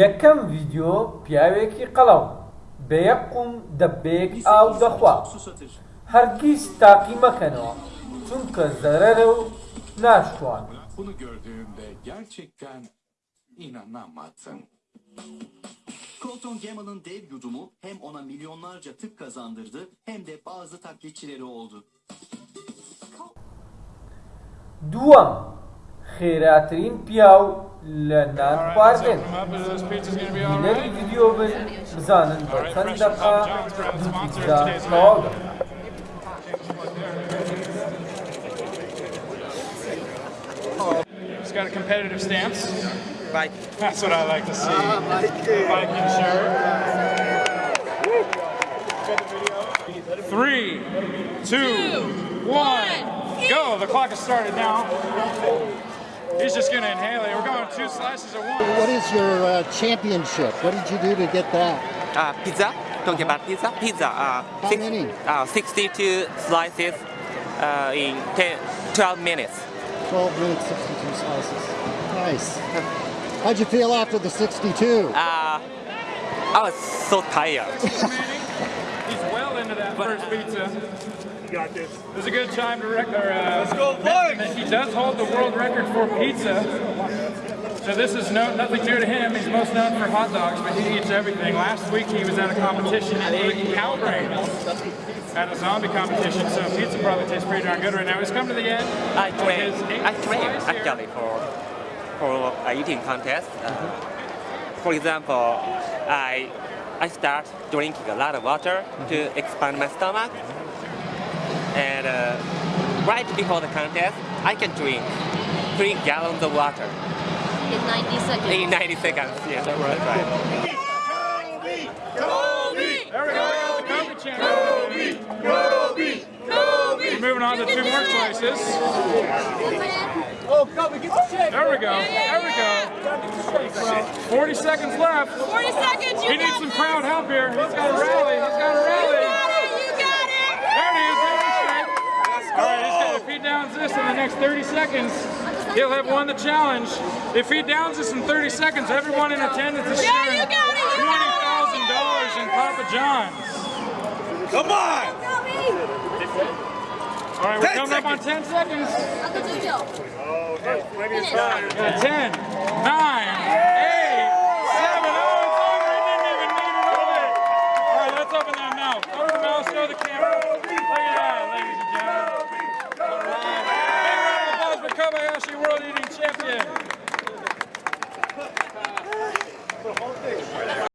یەکەم ڤیدیۆ پیاوێکی قەڵەو بە یەک قوم دەبەیەک ئاو دەخوا هەرگیز تاقی مەکەنەوە چونکە زەرەرە و ناشتوان Bunu gördüğümde gerçekten inanamadım. Colton Gamel'ın dev yudumu hem ona milyonlarca tık kazandırdı hem de bazı taklitçileri oldu. دووەم خێراترین پیاو لە نان All right, let's خواردن open them up. Is this pizza's gonna be all بینەری right? ڤیدیۆ بن بزانن بە All right, چەند Fresh دەقا Papa John's proud دوو sponsor of پیتزا today's تەواو event. دەکەن He's got a competitive stance. Right. That's what I like to see. Viking shirt. Three, two, one, go. The clock has started now. He's just gonna inhale it. We're going two slices at once. What is your uh, championship? What did you do to get that? Uh, pizza. Talking about pizza. Pizza. Uh, How many? Uh, 62 slices uh, in 10, 12 minutes. 12 minutes, 62 slices. Nice. How'd you feel after the 62? Uh, I was so tired. He's well into that first pizza. You got this. It was a good time to record. Uh, Let's go, boys! He does hold the world record for pizza. So this is no, nothing new to him. He's most known for hot dogs, but he eats everything. Last week he was at a competition and ate cow brains at a zombie competition. So pizza probably tastes pretty darn good right now. He's come to the end. I of train. his I train slice here. actually for for uh, eating contest. Uh, for example, I I start drinking a lot of water to expand my stomach, and uh, right before the contest, I can drink three gallons of water in 90 seconds. in 90 seconds. Yeah, that's right. There we go. Kobe channel. We're moving on to two more slices. There we go. There we go. 40 seconds left. 40 seconds, you He needs got some crowd help here. He's got a rally. He's got a rally. got it, you got it. There it is. There's the strike. All right, he's got, if he downs this in the next 30 seconds, he'll have won the challenge. If he downs us in 30 seconds, everyone in attendance is Yeah, sharing you got it, you got $20,000 in Papa John's. Come on! All right, we're 10 coming up on 10 seconds. Uncle Jojo. Finish. Yeah, 10, 9, 8, 7, oh, it's over. He didn't even need it over. All right, let's open that mouth. Open the mouth, show the camera. Look at that, ladies and gentlemen. All right. Big round of applause for Kobayashi World